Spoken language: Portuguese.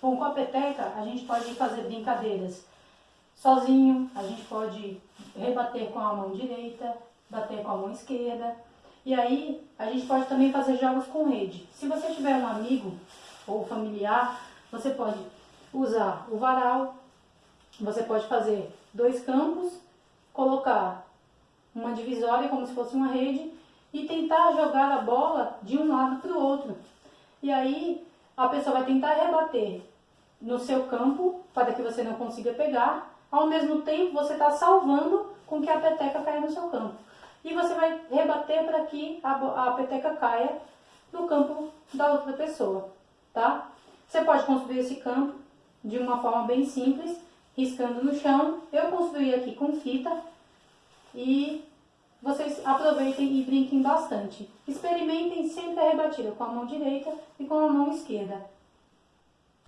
Bom, com a peteca a gente pode fazer brincadeiras sozinho, a gente pode rebater com a mão direita, bater com a mão esquerda. E aí a gente pode também fazer jogos com rede. Se você tiver um amigo ou familiar, você pode usar o varal, você pode fazer dois campos, colocar uma divisória como se fosse uma rede e tentar jogar a bola de um lado para o outro. E aí a pessoa vai tentar rebater no seu campo para que você não consiga pegar, ao mesmo tempo você está salvando com que a peteca caia no seu campo. E você vai rebater para que a, a peteca caia no campo da outra pessoa, tá? Você pode construir esse campo de uma forma bem simples, riscando no chão. Eu construí aqui com fita e vocês aproveitem e brinquem bastante. Experimentem sempre a rebatida com a mão direita e com a mão esquerda.